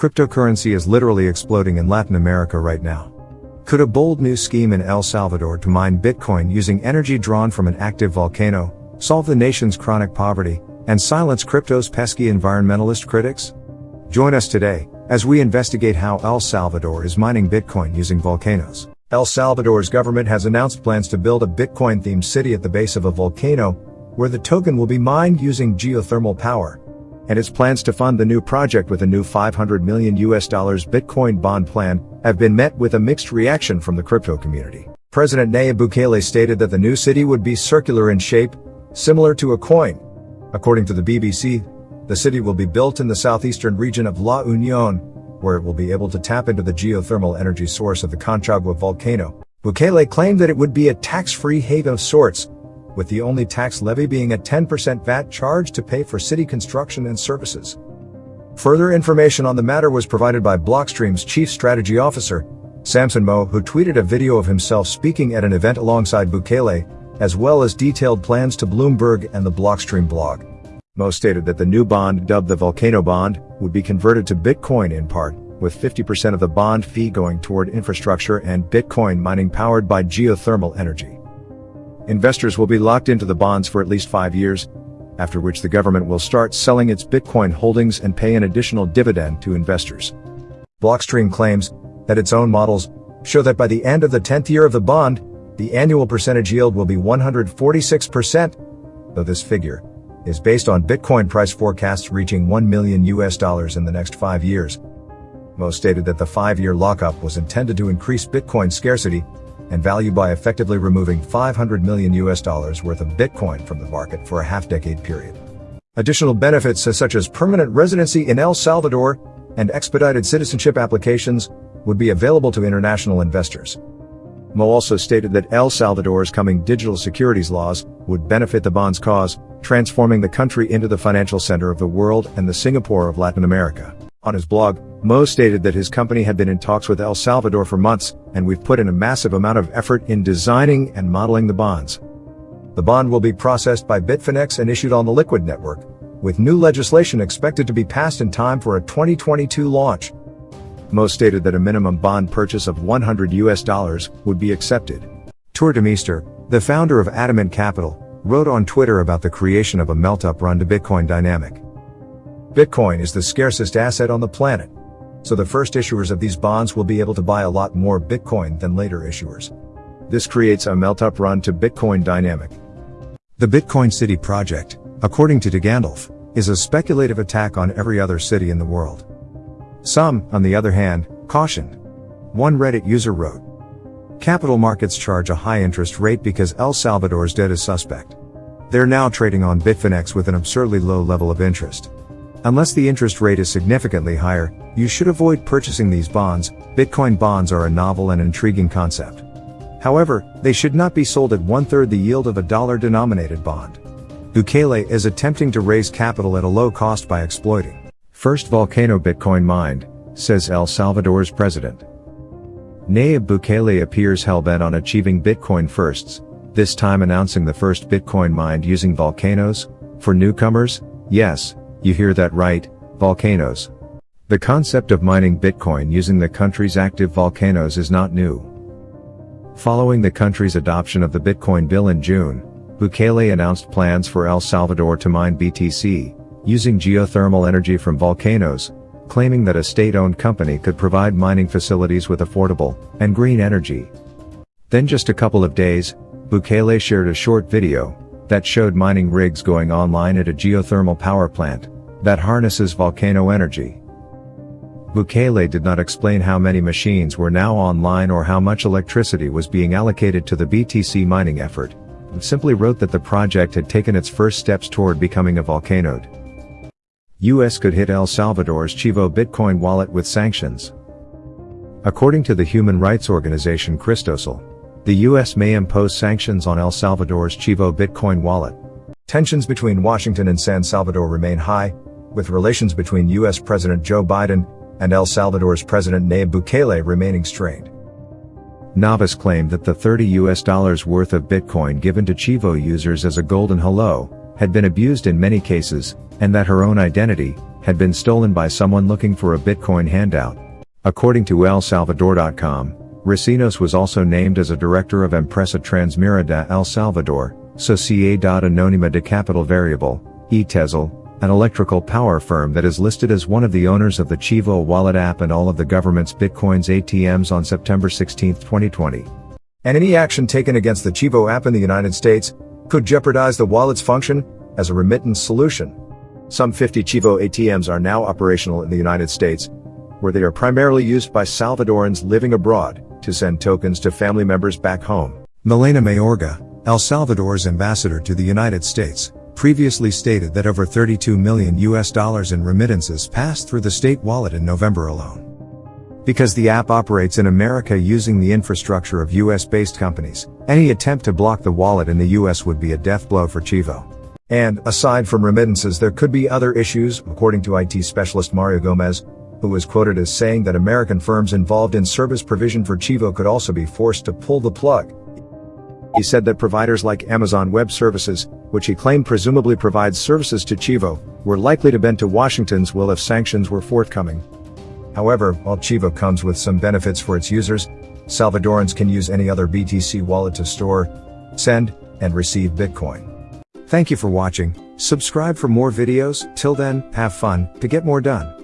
Cryptocurrency is literally exploding in Latin America right now. Could a bold new scheme in El Salvador to mine Bitcoin using energy drawn from an active volcano solve the nation's chronic poverty and silence crypto's pesky environmentalist critics? Join us today as we investigate how El Salvador is mining Bitcoin using volcanoes. El Salvador's government has announced plans to build a Bitcoin themed city at the base of a volcano where the token will be mined using geothermal power. And its plans to fund the new project with a new 500 million US dollars Bitcoin bond plan have been met with a mixed reaction from the crypto community. President Nayib Bukele stated that the new city would be circular in shape, similar to a coin. According to the BBC, the city will be built in the southeastern region of La Union, where it will be able to tap into the geothermal energy source of the Conchagua volcano. Bukele claimed that it would be a tax-free haven of sorts, with the only tax levy being a 10% VAT charge to pay for city construction and services. Further information on the matter was provided by Blockstream's chief strategy officer, Samson Mow, who tweeted a video of himself speaking at an event alongside Bukele, as well as detailed plans to Bloomberg and the Blockstream blog. Mow stated that the new bond, dubbed the Volcano Bond, would be converted to Bitcoin in part, with 50% of the bond fee going toward infrastructure and Bitcoin mining powered by geothermal energy. Investors will be locked into the bonds for at least five years, after which the government will start selling its Bitcoin holdings and pay an additional dividend to investors. Blockstream claims that its own models show that by the end of the 10th year of the bond, the annual percentage yield will be 146%, though this figure is based on Bitcoin price forecasts reaching 1 million US dollars in the next five years. Mow stated that the five-year lockup was intended to increase Bitcoin scarcity and value by effectively removing 500 million US dollars worth of Bitcoin from the market for a half-decade period. Additional benefits uh, such as permanent residency in El Salvador and expedited citizenship applications would be available to international investors. Mow also stated that El Salvador's coming digital securities laws would benefit the bond's cause, transforming the country into the financial center of the world and the Singapore of Latin America. On his blog, Mow stated that his company had been in talks with El Salvador for months, and we've put in a massive amount of effort in designing and modeling the bonds. The bond will be processed by Bitfinex and issued on the Liquid network, with new legislation expected to be passed in time for a 2022 launch. Mow stated that a minimum bond purchase of 100 US dollars would be accepted. Tuur Demeester, the founder of Adamant Capital, wrote on Twitter about the creation of a melt-up run to Bitcoin dynamic. Bitcoin is the scarcest asset on the planet. So the first issuers of these bonds will be able to buy a lot more Bitcoin than later issuers. This creates a melt-up run to Bitcoin dynamic. The Bitcoin City project, according to DeGandolf, is a speculative attack on every other city in the world. Some, on the other hand, cautioned. One Reddit user wrote, Capital markets charge a high interest rate because El Salvador's debt is suspect. They're now trading on Bitfinex with an absurdly low level of interest. Unless the interest rate is significantly higher, you should avoid purchasing these bonds. Bitcoin bonds are a novel and intriguing concept. However, they should not be sold at one third the yield of a dollar denominated bond. Bukele is attempting to raise capital at a low cost by exploiting first volcano Bitcoin mined, says El Salvador's president. Nayib Bukele appears hellbent on achieving Bitcoin firsts, this time announcing the first Bitcoin mined using volcanoes. For newcomers, yes, you hear that right, volcanoes. The concept of mining Bitcoin using the country's active volcanoes is not new. Following the country's adoption of the Bitcoin bill in June, Bukele announced plans for El Salvador to mine BTC, using geothermal energy from volcanoes, claiming that a state-owned company could provide mining facilities with affordable and green energy. Then just a couple of days, Bukele shared a short video that showed mining rigs going online at a geothermal power plant that harnesses volcano energy. Bukele did not explain how many machines were now online or how much electricity was being allocated to the BTC mining effort, simply wrote that the project had taken its first steps toward becoming a volcanoed. US could hit El Salvador's Chivo Bitcoin wallet with sanctions. According to the human rights organization Cristosal, the US may impose sanctions on El Salvador's Chivo Bitcoin wallet. Tensions between Washington and San Salvador remain high, with relations between US President Joe Biden and El Salvador's President Nayib Bukele remaining strained. Navas claimed that the 30 US dollars worth of Bitcoin given to Chivo users as a golden hello had been abused in many cases, and that her own identity, had been stolen by someone looking for a Bitcoin handout. According to ElSalvador.com, Recinos was also named as a director of Empresa Transmira de El Salvador, Sociedad Anónima de Capital Variable, ETESL, an electrical power firm that is listed as one of the owners of the Chivo wallet app and all of the government's Bitcoin's ATMs on September 16, 2020. And any action taken against the Chivo app in the United States could jeopardize the wallet's function as a remittance solution. Some 50 Chivo ATMs are now operational in the United States, where they are primarily used by Salvadorans living abroad to send tokens to family members back home. Milena Mayorga, El Salvador's ambassador to the United States, previously stated that over 32 million US dollars in remittances passed through the state wallet in November alone. Because the app operates in America using the infrastructure of US-based companies, any attempt to block the wallet in the US would be a death blow for Chivo. And, aside from remittances there could be other issues, according to IT specialist Mario Gomez, who was quoted as saying that American firms involved in service provision for Chivo could also be forced to pull the plug. He said that providers like Amazon Web Services, which he claimed presumably provides services to Chivo, were likely to bend to Washington's will if sanctions were forthcoming. However, while Chivo comes with some benefits for its users, Salvadorans can use any other BTC wallet to store, send, and receive Bitcoin. Thank you for watching, subscribe for more videos, till then, have fun, to get more done.